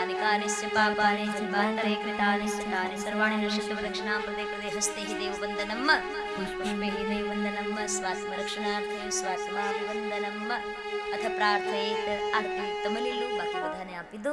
पापानि जन्मान्तरे कृतानि सुतानि सर्वाणि नश्यन्ति प्रदक्षिणां प्रदे कृते हस्ते हि देववन्दनं पुष्पे हि देववन्दनं સ્વાત્મરક્ષણાર્થે સ્વાત્માભિવંદનમ અથ પ્રાર્થયેત આરતી તમલીલું બાકી બધાને આપી દો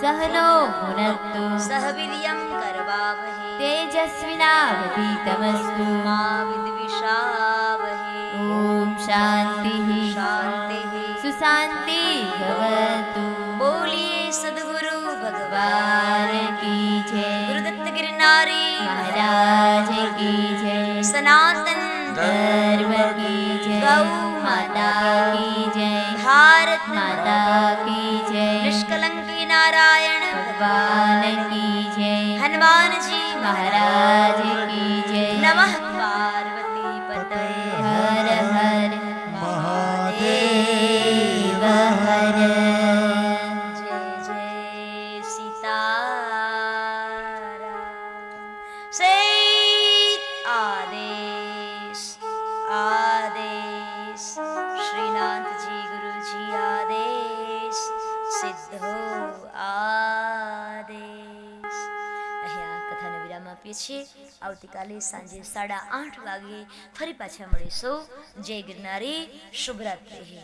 सहनो भुनक्तु सह वीर्यं करवावहै। तेजस्विनावतीतमस्तु। मा विद्विषावहै ॐ शान्तिः। शान्तिः। सुशान्ति भवतु। बोलिए सद्गुरु भगवान। की जय। गुरुदत्त गिरनारी महाराज की जय। सनातन धर्म की जय। गौ माता की जय। भारत माता नारायण। भगवान की जय। हनुमान जी महाराज की जय। नमः पार्वती पते हर हर महादेव हर। जय जय सीता आदेश आदेश। श्रीनाथ जी गुरु जी आदेश। सिद्ध हो આપીએ છીએ. આવતીકાલે સાંજે સાડા આઠ વાગે ફરી પાછા મળીશું. જય ગિરનારી શુભરાત્રિ.